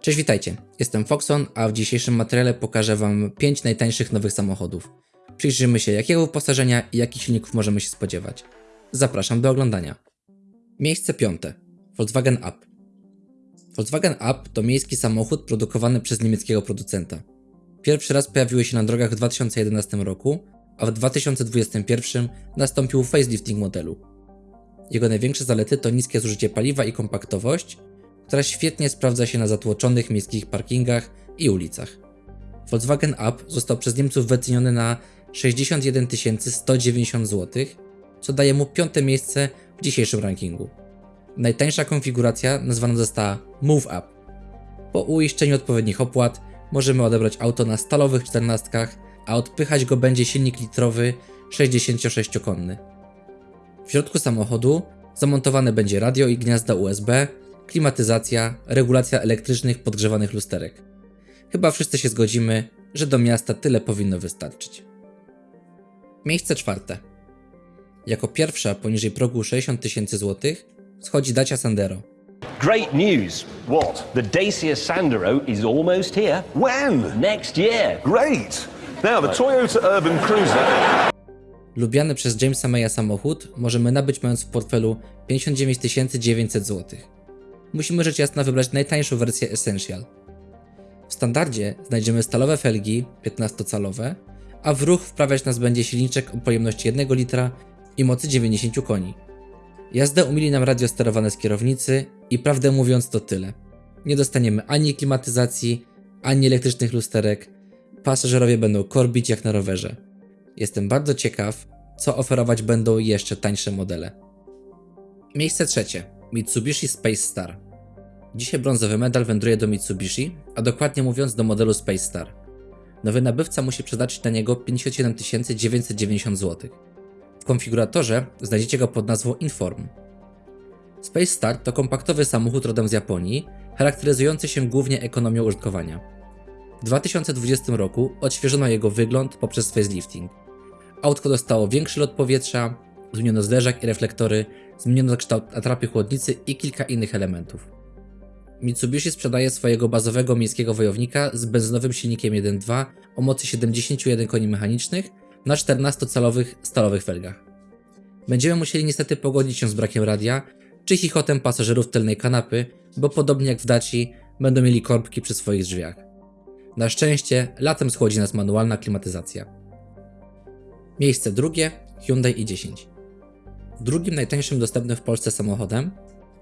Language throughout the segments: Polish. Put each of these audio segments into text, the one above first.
Cześć, witajcie. Jestem Foxon, a w dzisiejszym materiale pokażę Wam 5 najtańszych nowych samochodów. Przyjrzymy się jakiego wyposażenia i jakich silników możemy się spodziewać. Zapraszam do oglądania. Miejsce piąte. Volkswagen Up. Volkswagen Up to miejski samochód produkowany przez niemieckiego producenta. Pierwszy raz pojawiły się na drogach w 2011 roku, a w 2021 nastąpił facelifting modelu. Jego największe zalety to niskie zużycie paliwa i kompaktowość, która świetnie sprawdza się na zatłoczonych miejskich parkingach i ulicach. Volkswagen Up został przez Niemców wyceniony na 61 190 zł, co daje mu piąte miejsce w dzisiejszym rankingu. Najtańsza konfiguracja nazwana została Move Up. Po uiszczeniu odpowiednich opłat możemy odebrać auto na stalowych czternastkach, a odpychać go będzie silnik litrowy 66-konny. W środku samochodu zamontowane będzie radio i gniazda USB, klimatyzacja, regulacja elektrycznych podgrzewanych lusterek. Chyba wszyscy się zgodzimy, że do miasta tyle powinno wystarczyć. Miejsce czwarte. Jako pierwsza poniżej progu 60 tysięcy złotych schodzi Dacia Sandero. Great news. What? The Dacia Sandero is almost here. When? Next year. Great. Now, the Toyota Urban Cruiser. Lubiany przez Jamesa Maya samochód możemy nabyć mając w portfelu 59 900 zł. Musimy rzecz jasna wybrać najtańszą wersję Essential. W standardzie znajdziemy stalowe felgi 15-calowe, a w ruch wprawiać nas będzie silniczek o pojemności 1 litra i mocy 90 koni. Jazdę umili nam radio sterowane z kierownicy i prawdę mówiąc to tyle. Nie dostaniemy ani klimatyzacji, ani elektrycznych lusterek. Pasażerowie będą korbić jak na rowerze. Jestem bardzo ciekaw, co oferować będą jeszcze tańsze modele. Miejsce trzecie. Mitsubishi Space Star. Dzisiaj brązowy medal wędruje do Mitsubishi, a dokładnie mówiąc do modelu Space Star. Nowy nabywca musi przeznaczyć na niego 57 990 zł. W konfiguratorze znajdziecie go pod nazwą Inform. Space Star to kompaktowy samochód rodem z Japonii, charakteryzujący się głównie ekonomią użytkowania. W 2020 roku odświeżono jego wygląd poprzez facelifting. Autko dostało większy lot powietrza, zmieniono zderzak i reflektory, zmieniono kształt atrapy chłodnicy i kilka innych elementów. Mitsubishi sprzedaje swojego bazowego miejskiego wojownika z benzynowym silnikiem 1.2 o mocy 71 koni mechanicznych na 14-calowych stalowych felgach. Będziemy musieli niestety pogodzić się z brakiem radia czy chichotem pasażerów tylnej kanapy, bo podobnie jak w Daci będą mieli korbki przy swoich drzwiach. Na szczęście latem schłodzi nas manualna klimatyzacja. Miejsce drugie Hyundai i10. Drugim najtańszym dostępnym w Polsce samochodem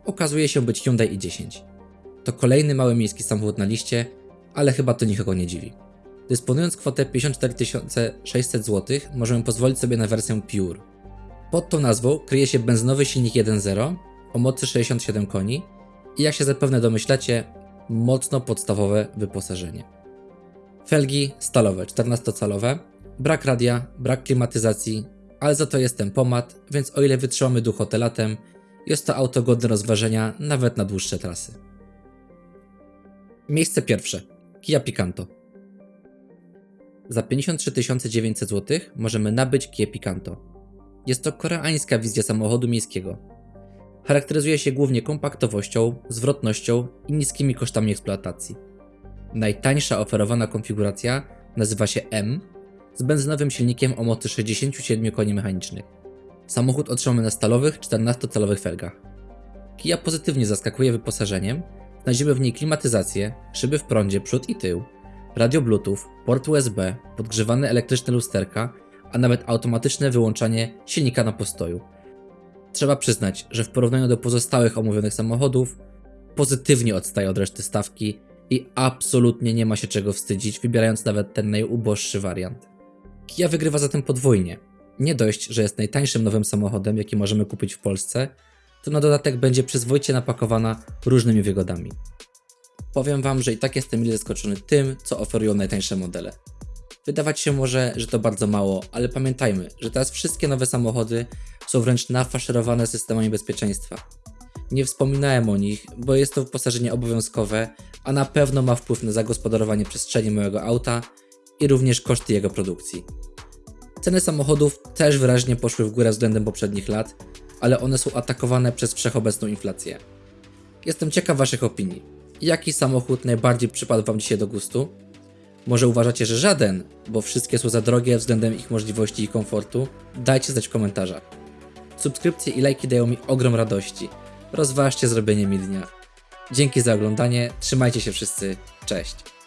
okazuje się być Hyundai i10. To kolejny mały miejski samochód na liście, ale chyba to nikogo nie dziwi. Dysponując kwotę 54 600 zł, możemy pozwolić sobie na wersję Pure. Pod tą nazwą kryje się benzynowy silnik 1.0 o mocy 67 koni i jak się zapewne domyślacie, mocno podstawowe wyposażenie. Felgi stalowe 14-calowe, brak radia, brak klimatyzacji, ale za to jest tempomat, więc o ile wytrzymamy duch hotelatem, jest to auto godne rozważenia nawet na dłuższe trasy. Miejsce pierwsze. Kia Picanto. Za 53 900 zł możemy nabyć Kia Picanto. Jest to koreańska wizja samochodu miejskiego. Charakteryzuje się głównie kompaktowością, zwrotnością i niskimi kosztami eksploatacji. Najtańsza oferowana konfiguracja nazywa się M z benzynowym silnikiem o mocy 67 koni mechanicznych. Samochód otrzymamy na stalowych 14-calowych felgach. Kia pozytywnie zaskakuje wyposażeniem, znajdziemy w niej klimatyzację, szyby w prądzie przód i tył, radio Bluetooth, port USB, podgrzewane elektryczne lusterka, a nawet automatyczne wyłączanie silnika na postoju. Trzeba przyznać, że w porównaniu do pozostałych omówionych samochodów, pozytywnie odstaje od reszty stawki i absolutnie nie ma się czego wstydzić, wybierając nawet ten najuboższy wariant. Kia wygrywa zatem podwójnie. Nie dość, że jest najtańszym nowym samochodem, jaki możemy kupić w Polsce, to na dodatek będzie przyzwoicie napakowana różnymi wygodami. Powiem Wam, że i tak jestem mile zaskoczony tym, co oferują najtańsze modele. Wydawać się może, że to bardzo mało, ale pamiętajmy, że teraz wszystkie nowe samochody są wręcz nafaszerowane systemami bezpieczeństwa. Nie wspominałem o nich, bo jest to wyposażenie obowiązkowe, a na pewno ma wpływ na zagospodarowanie przestrzeni mojego auta i również koszty jego produkcji. Ceny samochodów też wyraźnie poszły w górę względem poprzednich lat, ale one są atakowane przez wszechobecną inflację. Jestem ciekaw Waszych opinii. Jaki samochód najbardziej przypadł Wam dzisiaj do gustu? Może uważacie, że żaden, bo wszystkie są za drogie względem ich możliwości i komfortu? Dajcie znać w komentarzach. Subskrypcje i lajki dają mi ogrom radości. Rozważcie zrobienie mi dnia. Dzięki za oglądanie, trzymajcie się wszyscy, cześć.